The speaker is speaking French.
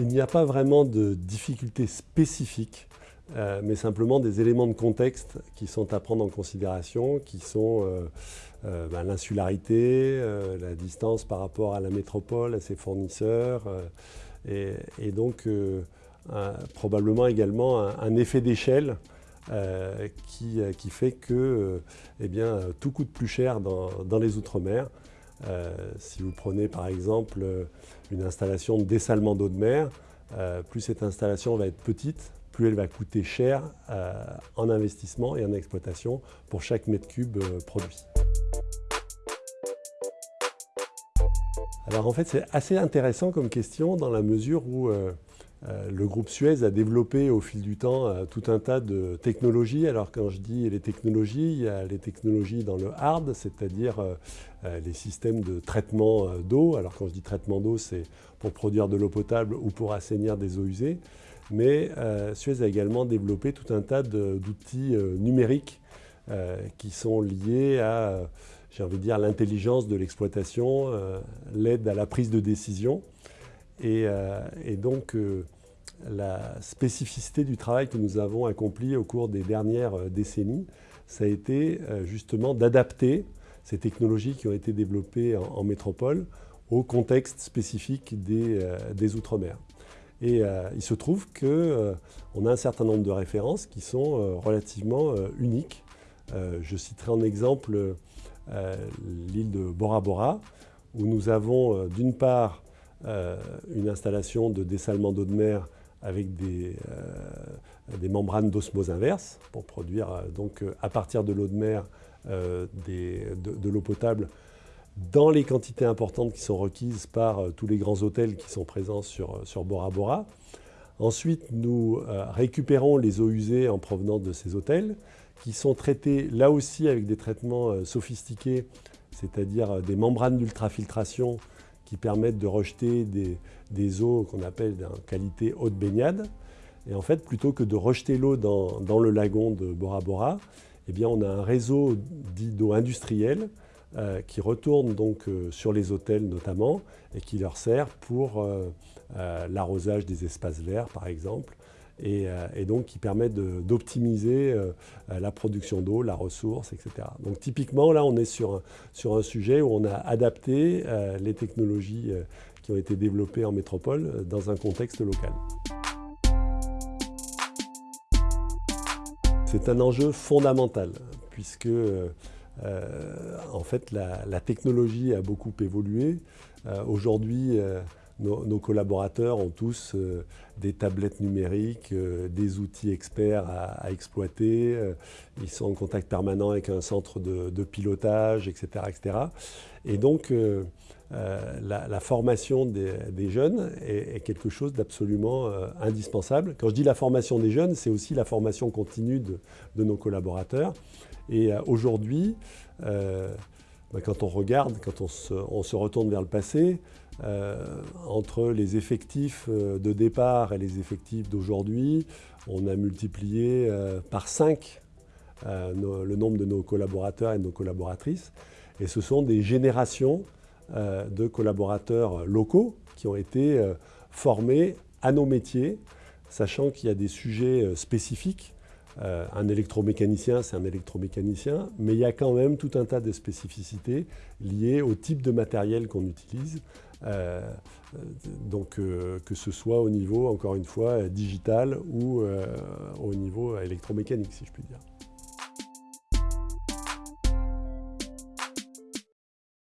Il n'y a pas vraiment de difficultés spécifiques, euh, mais simplement des éléments de contexte qui sont à prendre en considération, qui sont euh, euh, ben, l'insularité, la distance par rapport à la métropole, à ses fournisseurs, et, donc probablement également un, effet d'échelle qui, fait que eh bien, tout coûte plus cher dans les Outre-mer. Euh, si vous prenez par exemple une installation de dessalement d'eau de mer, euh, plus cette installation va être petite, plus elle va coûter cher euh, en investissement et en exploitation pour chaque mètre cube produit. Alors en fait c'est assez intéressant comme question dans la mesure où euh, le groupe Suez a développé au fil du temps euh, tout un tas de technologies. Alors quand je dis les technologies, il y a les technologies dans le hard, c'est-à-dire euh, les systèmes de traitement d'eau. Alors quand je dis traitement d'eau, c'est pour produire de l'eau potable ou pour assainir des eaux usées. Mais Suez a également développé tout un tas d'outils numériques qui sont liés à, j'ai envie de dire, l'intelligence de l'exploitation, l'aide à la prise de décision. Et, donc, la spécificité du travail que nous avons accompli au cours des dernières euh, décennies, ça a été euh, justement d'adapter ces technologies qui ont été développées en, métropole au contexte spécifique des, euh, Outre-mer. Et il se trouve qu'on a un certain nombre de références qui sont relativement uniques. je citerai en exemple l'île de Bora Bora, où nous avons d'une part une installation de dessalement d'eau de mer avec des, euh, membranes d'osmose inverse pour produire euh, donc euh, à partir de l'eau de mer de, l'eau potable dans les quantités importantes qui sont requises par tous les grands hôtels qui sont présents sur, sur Bora Bora. Ensuite, nous récupérons les eaux usées en provenance de ces hôtels qui sont traitées là aussi avec des traitements sophistiqués, c'est-à-dire des membranes d'ultrafiltration qui permettent de rejeter des, eaux qu'on appelle en qualité eau de baignade. Et en fait, plutôt que de rejeter l'eau dans, le lagon de Bora Bora, eh on a un réseau dit d'eau industrielle euh, qui retourne donc euh, sur les hôtels notamment et qui leur sert pour euh, l'arrosage des espaces verts par exemple euh, et, donc qui permet d'optimiser euh, la production d'eau, la ressource, etc. Donc typiquement, là, on est sur un, sur un sujet où on a adapté euh, les technologies qui ont été développées en métropole dans un contexte local. C'est un enjeu fondamental puisque en fait la, technologie a beaucoup évolué. Aujourd'hui, nos, collaborateurs ont tous euh, des tablettes numériques, euh, des outils experts à, exploiter. Euh, ils sont en contact permanent avec un centre de, pilotage, etc., etc. Et donc, la, formation des, jeunes est, quelque chose d'absolument indispensable. Quand je dis la formation des jeunes, c'est aussi la formation continue de, nos collaborateurs. Et aujourd'hui, bah, quand on regarde, quand on se retourne vers le passé, euh, entre les effectifs euh, de départ et les effectifs d'aujourd'hui, on a multiplié euh, par 5 le nombre de nos collaborateurs et de nos collaboratrices. Et ce sont des générations de collaborateurs locaux qui ont été formés à nos métiers, sachant qu'il y a des sujets spécifiques euh, un électromécanicien, c'est un électromécanicien, mais il y a quand même tout un tas de spécificités liées au type de matériel qu'on utilise. Euh, donc euh, que ce soit au niveau, encore une fois, digital ou au niveau électromécanique, si je puis dire.